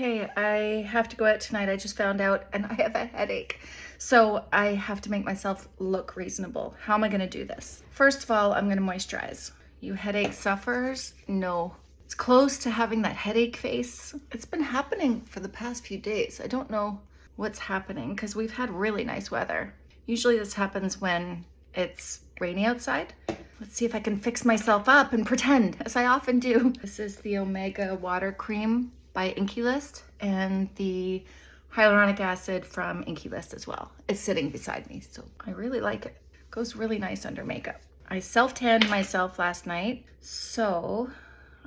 Okay, I have to go out tonight. I just found out and I have a headache. So I have to make myself look reasonable. How am I gonna do this? First of all, I'm gonna moisturize. You headache sufferers? No. It's close to having that headache face. It's been happening for the past few days. I don't know what's happening because we've had really nice weather. Usually this happens when it's rainy outside. Let's see if I can fix myself up and pretend, as I often do. This is the Omega Water Cream by INKEY List and the hyaluronic acid from INKEY List as well. It's sitting beside me, so I really like it. Goes really nice under makeup. I self-tanned myself last night, so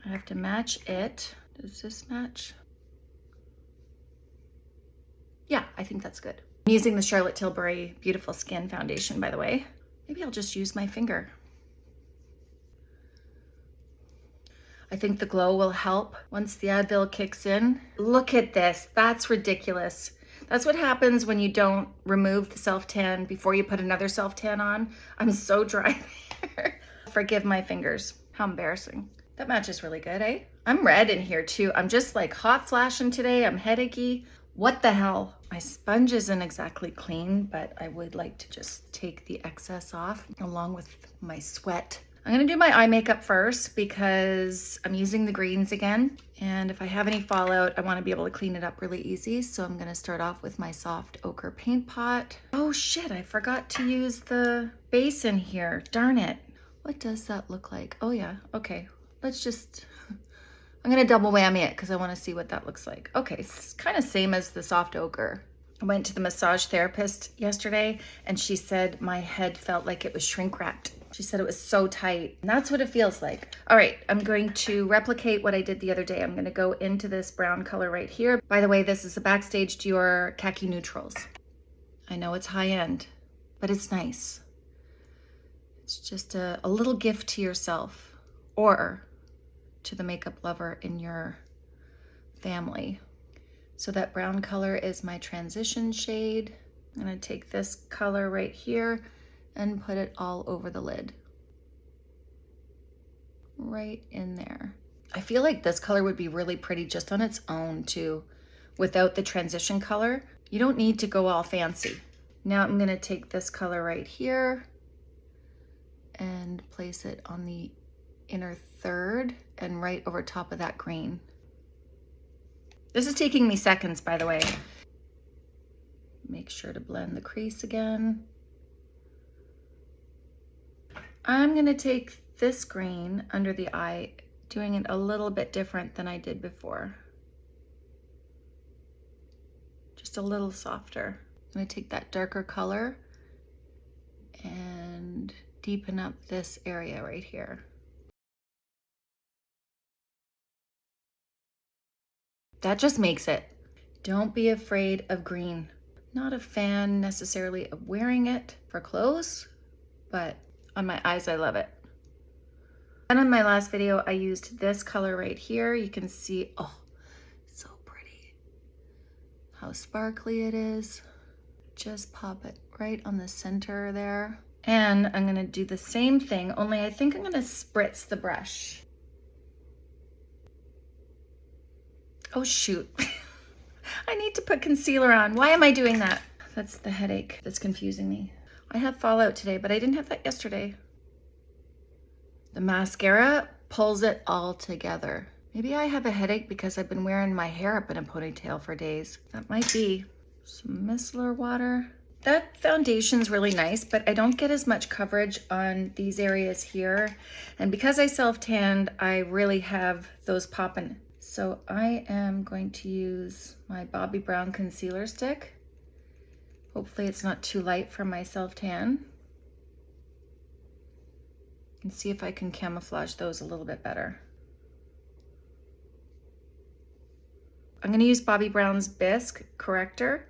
I have to match it. Does this match? Yeah, I think that's good. I'm using the Charlotte Tilbury Beautiful Skin Foundation, by the way. Maybe I'll just use my finger. I think the glow will help once the Advil kicks in. Look at this, that's ridiculous. That's what happens when you don't remove the self-tan before you put another self-tan on. I'm so dry there. Forgive my fingers, how embarrassing. That matches really good, eh? I'm red in here too. I'm just like hot flashing today. I'm headachy. What the hell? My sponge isn't exactly clean, but I would like to just take the excess off along with my sweat. I'm gonna do my eye makeup first because I'm using the greens again. And if I have any fallout, I wanna be able to clean it up really easy. So I'm gonna start off with my soft ochre paint pot. Oh shit, I forgot to use the base in here. Darn it. What does that look like? Oh yeah, okay. Let's just, I'm gonna double whammy it because I wanna see what that looks like. Okay, it's kind of same as the soft ochre. I went to the massage therapist yesterday and she said my head felt like it was shrink wrapped she said it was so tight. And that's what it feels like. All right, I'm going to replicate what I did the other day. I'm gonna go into this brown color right here. By the way, this is the Backstage Dior Khaki Neutrals. I know it's high end, but it's nice. It's just a, a little gift to yourself or to the makeup lover in your family. So that brown color is my transition shade. I'm gonna take this color right here and put it all over the lid. Right in there. I feel like this color would be really pretty just on its own too, without the transition color. You don't need to go all fancy. Now I'm gonna take this color right here and place it on the inner third and right over top of that green. This is taking me seconds, by the way. Make sure to blend the crease again. I'm gonna take this green under the eye, doing it a little bit different than I did before. Just a little softer. I'm gonna take that darker color and deepen up this area right here. That just makes it. Don't be afraid of green. Not a fan necessarily of wearing it for clothes, but on my eyes, I love it. And on my last video, I used this color right here. You can see, oh, so pretty. How sparkly it is. Just pop it right on the center there. And I'm gonna do the same thing, only I think I'm gonna spritz the brush. Oh shoot. I need to put concealer on. Why am I doing that? That's the headache that's confusing me. I have fallout today, but I didn't have that yesterday. The mascara pulls it all together. Maybe I have a headache because I've been wearing my hair up in a ponytail for days. That might be. Some micellar water. That foundation's really nice, but I don't get as much coverage on these areas here. And because I self-tanned, I really have those popping. So I am going to use my Bobbi Brown concealer stick Hopefully it's not too light for my self-tan. And see if I can camouflage those a little bit better. I'm gonna use Bobbi Brown's Bisque corrector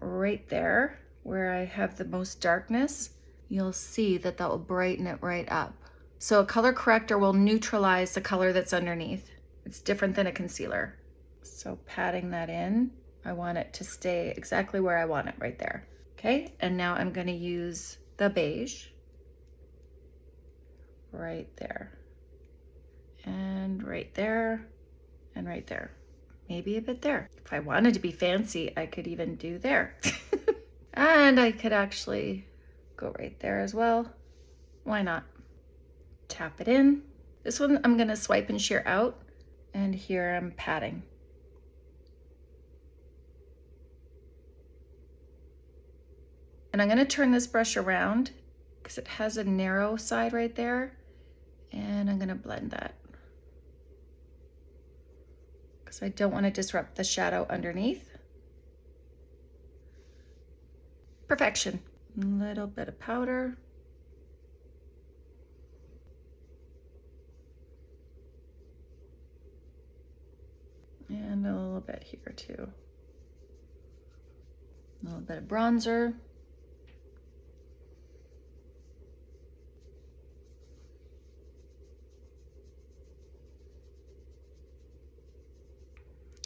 right there where I have the most darkness. You'll see that that will brighten it right up. So a color corrector will neutralize the color that's underneath. It's different than a concealer. So patting that in I want it to stay exactly where I want it right there. Okay, and now I'm gonna use the beige right there and right there and right there. maybe a bit there. If I wanted to be fancy, I could even do there. and I could actually go right there as well. Why not? Tap it in. This one I'm gonna swipe and sheer out. And here I'm patting. And I'm gonna turn this brush around because it has a narrow side right there. And I'm gonna blend that. Because I don't wanna disrupt the shadow underneath. Perfection. A little bit of powder. And a little bit here too. A little bit of bronzer.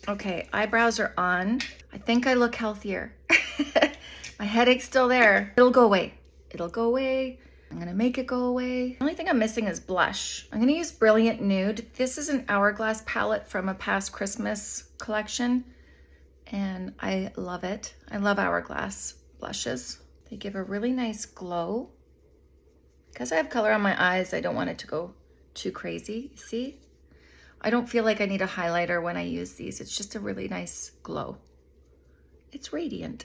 Okay, eyebrows are on. I think I look healthier. My headache's still there. It'll go away. It'll go away. I'm gonna make it go away. The only thing I'm missing is blush. I'm gonna use Brilliant Nude. This is an Hourglass palette from a past Christmas collection, and I love it. I love Hourglass blushes. They give a really nice glow. Because I have color on my eyes, I don't want it to go too crazy, see? I don't feel like I need a highlighter when I use these. It's just a really nice glow. It's radiant.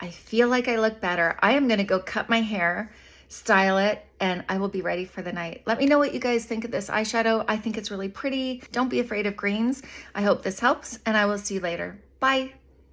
I feel like I look better. I am gonna go cut my hair, style it, and I will be ready for the night. Let me know what you guys think of this eyeshadow. I think it's really pretty. Don't be afraid of greens. I hope this helps, and I will see you later. Bye.